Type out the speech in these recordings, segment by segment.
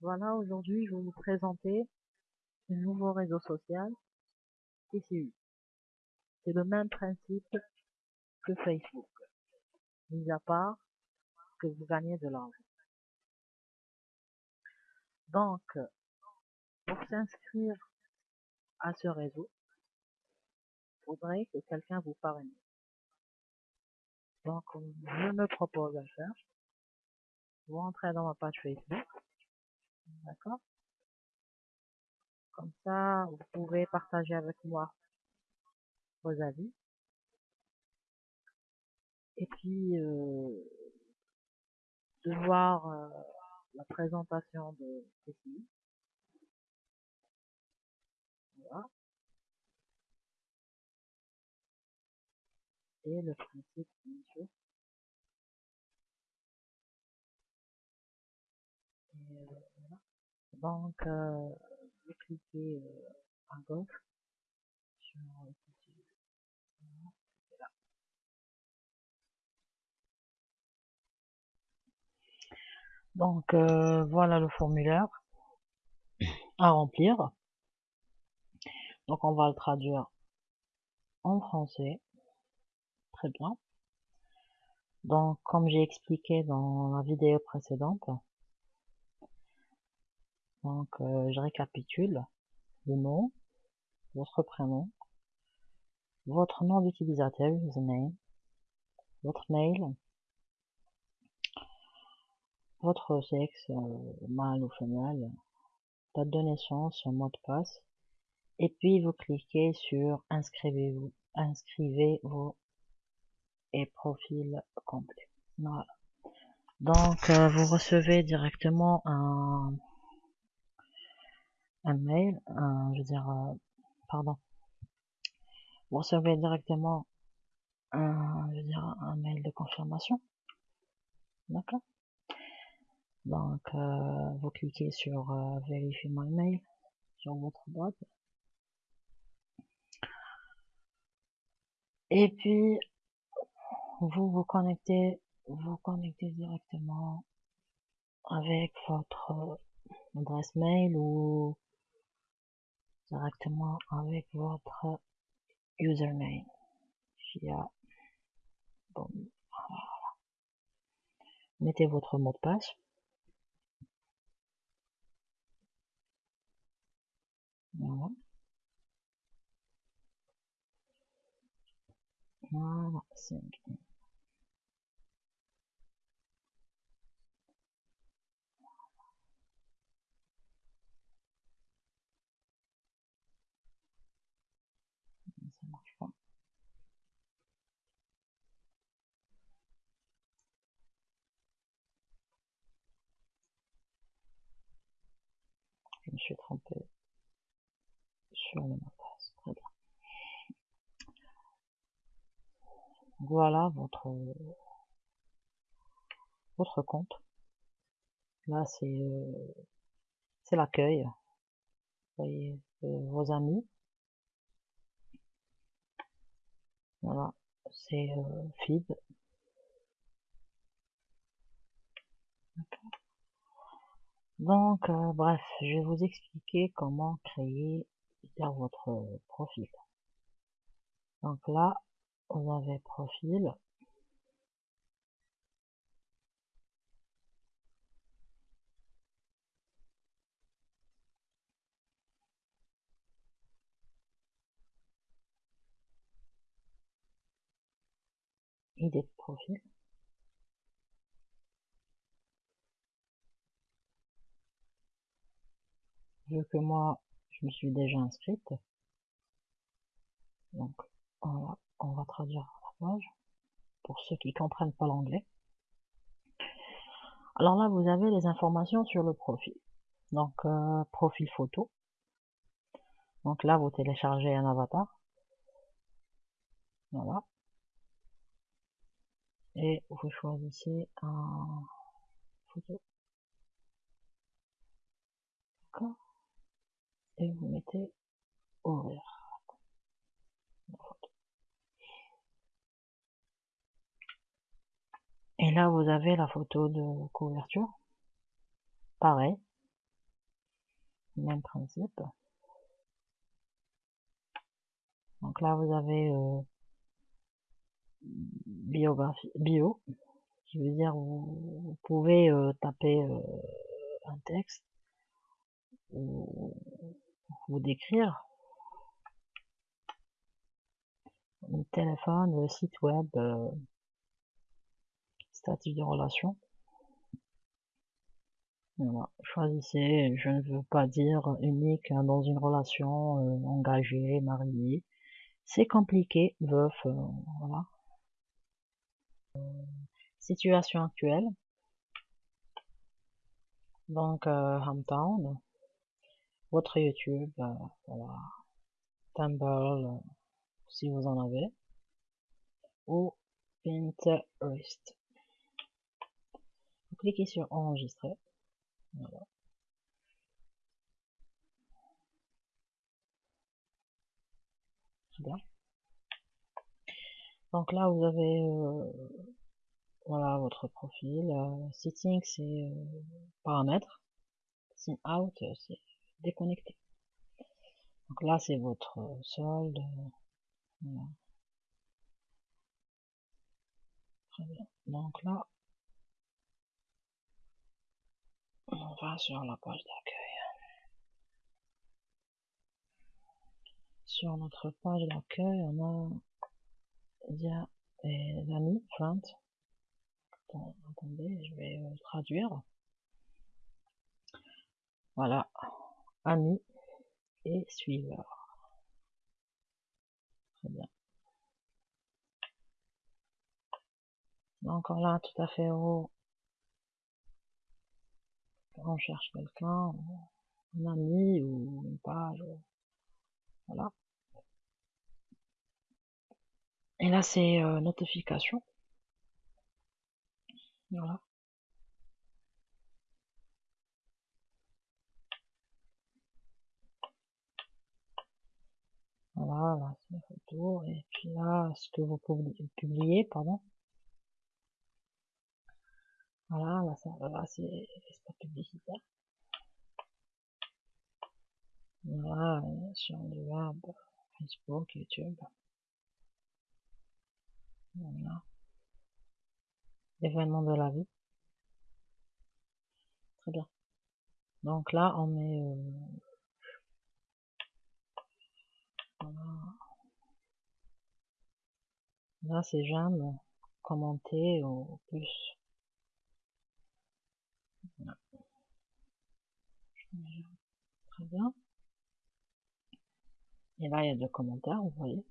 Voilà, aujourd'hui, je vais vous présenter un nouveau réseau social, TCU. C'est le même principe que Facebook, mis à part que vous gagnez de l'argent. Donc, pour s'inscrire à ce réseau, il faudrait que quelqu'un vous parraine. Donc, je me propose à faire. Vous entrez dans ma page Facebook. D'accord Comme ça, vous pouvez partager avec moi vos avis. Et puis, euh, de voir euh, la présentation de ceci. Voilà. Et le principe, bien sûr. Donc, euh, vous cliquez euh, à gauche sur. Donc, euh, voilà le formulaire à remplir. Donc, on va le traduire en français. Très bien. Donc, comme j'ai expliqué dans la vidéo précédente, donc euh, je récapitule le nom, votre prénom, votre nom d'utilisateur, username, votre mail, votre sexe, euh, mâle ou femelle, date de naissance, mot de passe, et puis vous cliquez sur inscrivez-vous, inscrivez-vous et profil complet. Voilà. Donc euh, vous recevez directement un, un mail, un, je veux dire, euh, pardon, vous recevez directement un, je veux dire, un mail de confirmation. D'accord. Donc euh, vous cliquez sur euh, vérifier my mail sur votre boîte. Et puis, vous vous connectez, vous connectez directement avec votre adresse mail ou directement avec votre username via bon, voilà. mettez votre mot de passe voilà. Me suis trompé sur le mot de passe. Très bien. Voilà votre votre compte. Là, c'est euh, c'est l'accueil. voyez euh, vos amis. Voilà, c'est euh, feed. Donc, euh, bref, je vais vous expliquer comment créer votre profil. Donc là, vous avez profil. Idée de profil. Que moi, je me suis déjà inscrite. Donc, voilà on va traduire la page pour ceux qui comprennent pas l'anglais. Alors là, vous avez les informations sur le profil. Donc, euh, profil photo. Donc là, vous téléchargez un avatar. Voilà. Et vous choisissez un photo. D'accord. Et vous mettez ouvrir. Et là, vous avez la photo de couverture. Pareil. Même principe. Donc là, vous avez euh, biographie, bio, qui veut dire vous, vous pouvez euh, taper euh, un texte ou vous décrire le téléphone, le site web, euh, statut de relation. Voilà. Choisissez, je ne veux pas dire unique hein, dans une relation euh, engagée, mariée. C'est compliqué, veuf, euh, voilà. situation actuelle. Donc, euh, Hometown, votre YouTube, voilà. Tumblr, si vous en avez, ou Pinterest. Vous cliquez sur enregistrer. Voilà. Bien. Donc là, vous avez euh, voilà votre profil. Euh, c'est euh, paramètres. Sign out, c'est déconnecté. Donc là, c'est votre solde. Très bien. Donc là, on va sur la page d'accueil. Sur notre page d'accueil, on a il les amis, friends. Attendez, je vais traduire. Voilà, amis et suiveurs. Très bien. Encore là, tout à fait haut, on cherche quelqu'un, un ami ou une page, voilà. Et là, c'est euh, notification. Voilà. Voilà, là, c'est. Et puis là, ce que vous publier, pardon. Voilà, là, ça, là c'est l'espace publicitaire. Voilà, sur le web, Facebook, YouTube. Voilà. Événement de la vie. Très bien. Donc là, on met... Euh, voilà. Là, c'est j'aime, commenter au plus. Très bien. Et là, il y a deux commentaires, vous voyez.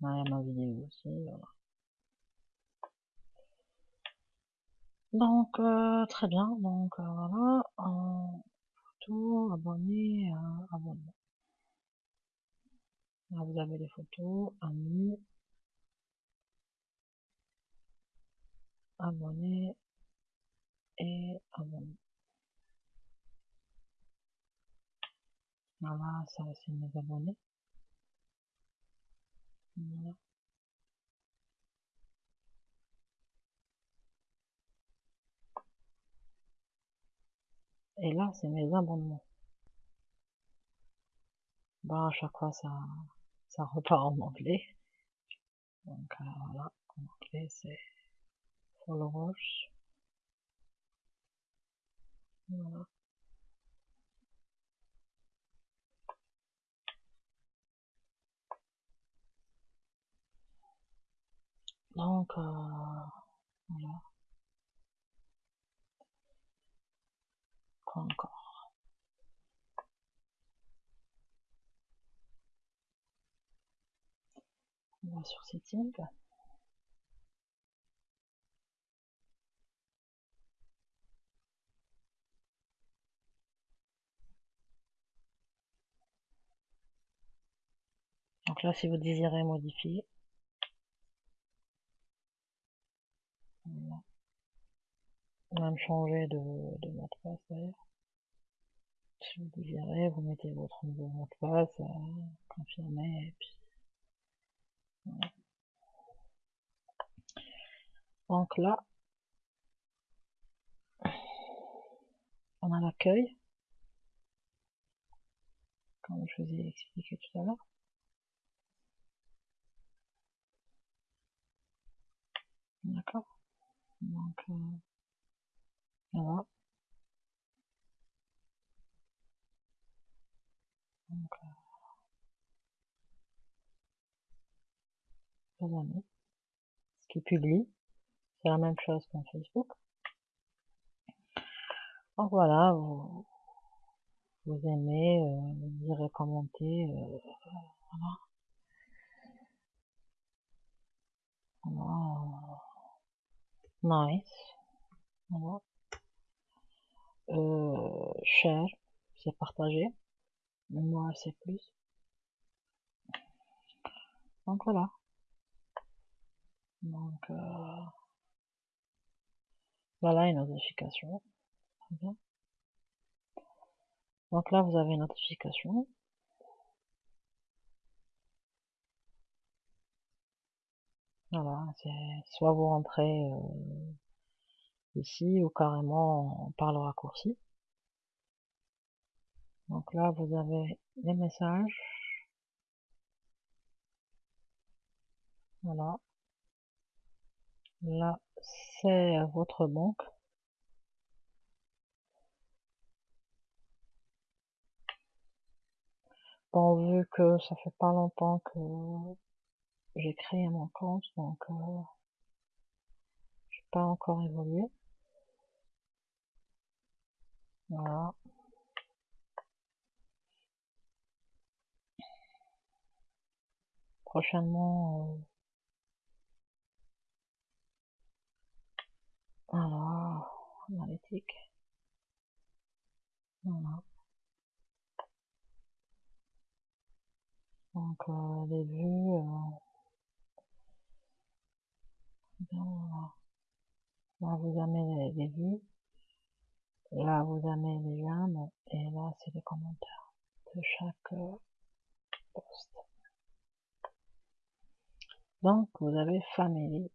Là, il y a ma vidéo aussi, voilà. Donc, euh, très bien. Donc, euh, voilà. En photo, abonné, euh, abonnement. Là, vous avez les photos, amis, abonné et abonné. Voilà, ça c'est mes abonnés. Voilà. Et là, c'est mes abonnements. Bah, à chaque fois, ça, ça repart en anglais. Donc, euh, voilà, en anglais, c'est followers. Voilà. Donc, euh, voilà. Quoi encore Sur setting. Donc là, si vous désirez modifier, même changer de, mot de passe d'ailleurs. Si vous désirez, vous mettez votre nouveau mot de passe, confirmer, et puis. Donc là, on a l'accueil, comme je vous ai expliqué tout à l'heure. D'accord Donc, euh, voilà. Euh, ce qui publie, c'est la même chose qu'un Facebook. Donc voilà, vous, vous aimez, euh, direz commenter, euh, voilà. voilà. Nice. Voilà. Euh, cher, c'est partagé. Moi, c'est plus. Donc voilà. Donc euh, voilà une notification. Donc là, vous avez une notification. Voilà, c'est soit vous rentrez euh, ici ou carrément par le raccourci. Donc là, vous avez les messages. Voilà. Là, c'est votre banque. Bon, vu que ça fait pas longtemps que j'ai créé mon compte, donc euh, je pas encore évolué. Voilà. Prochainement, euh, voilà, analytique. Voilà. Donc euh, les vues, euh, là vous avez les, vues, là vous avez les j'aime et là c'est les commentaires de chaque euh, post. Donc vous avez Family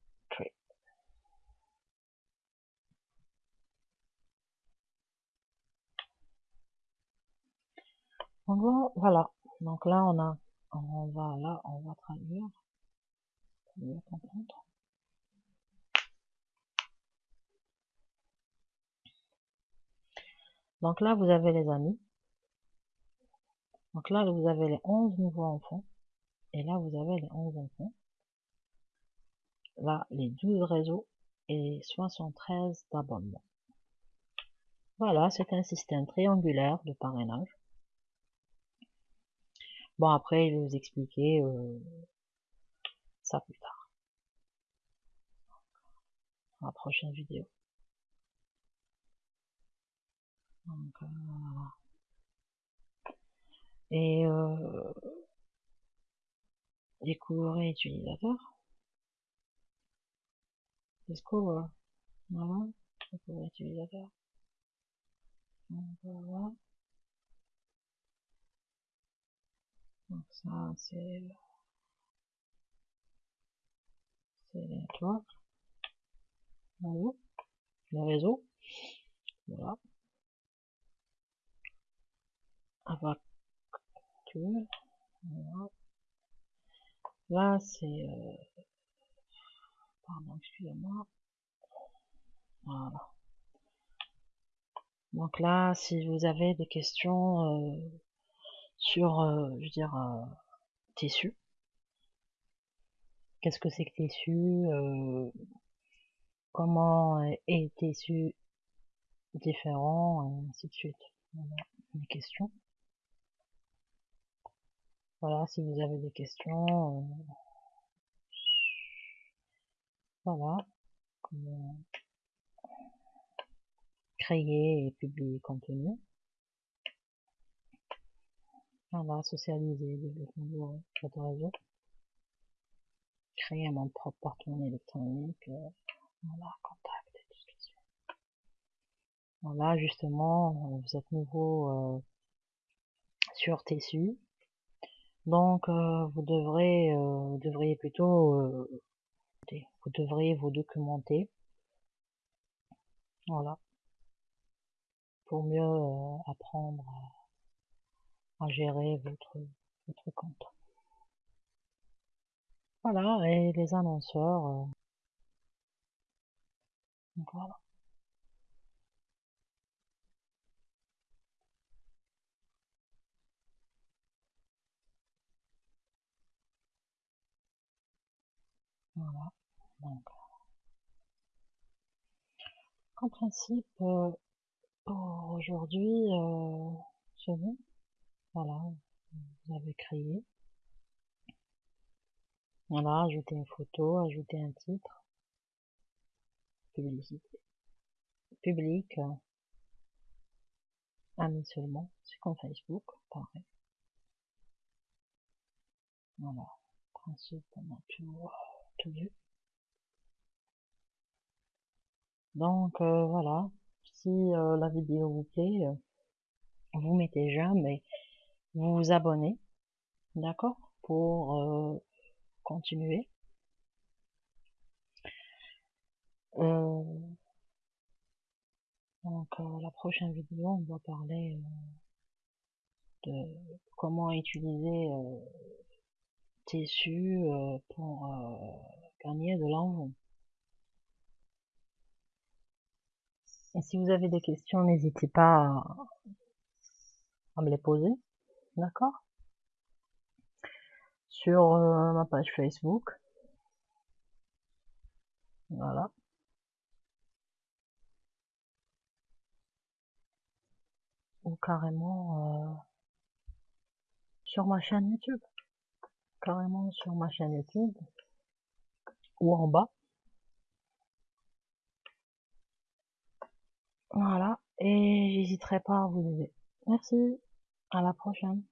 Donc voilà, donc là on a on va là, on va traduire. Donc là, vous avez les amis. Donc là, vous avez les 11 nouveaux enfants. Et là, vous avez les 11 enfants. Là, les 12 réseaux et 73 d'abonnements. Voilà, c'est un système triangulaire de parrainage. Bon, après, je vais vous expliquer euh, ça plus tard. Dans la prochaine vidéo. Donc, euh. Et euh, découvrir utilisateur. Discover. Voilà. Découvrir utilisateur. Donc, voilà. Donc ça, c'est c'est les networks. Les réseaux. Voilà. Avec voilà. Là, c'est euh, pardon, excusez-moi. Voilà. Donc là, si vous avez des questions euh, sur, euh, je veux dire, euh, tissu. Qu'est-ce que c'est que tissu euh, Comment est tissu différent et ainsi de suite. Voilà, questions. Voilà, si vous avez des questions, voilà, comment créer et publier contenu. Voilà, socialiser, développer votre réseau. Créer mon propre porte-monnaie électronique. Euh, voilà, contact, discussion. Voilà, justement, euh, vous êtes nouveau euh, sur Tessu. Donc, vous devrez, vous devriez plutôt vous devriez vous documenter. Voilà. Pour mieux apprendre à, gérer votre, votre compte. Voilà, et les annonceurs. Euh, voilà. Voilà. Donc, en principe, euh, pour aujourd'hui, euh, c'est bon. Voilà, vous avez créé. Voilà, ajouter une photo, ajouter un titre. Publicité. Public. Amis seulement. C'est comme Facebook, pareil. Voilà. Principe, on a tout, tout vu. Donc euh, voilà, si euh, la vidéo vous plaît, euh, vous mettez j'aime et vous vous abonnez, d'accord, pour continuer. donc la prochaine vidéo, on va parler de comment utiliser tissu pour gagner de l'argent. Et si vous avez des questions, n'hésitez pas à, me les poser, d'accord Sur euh, ma page Facebook. Voilà. Ou carrément euh, sur ma chaîne YouTube. Carrément sur ma chaîne YouTube. Ou en bas. Voilà, et j'hésiterai pas à vous aider. Merci, à la prochaine.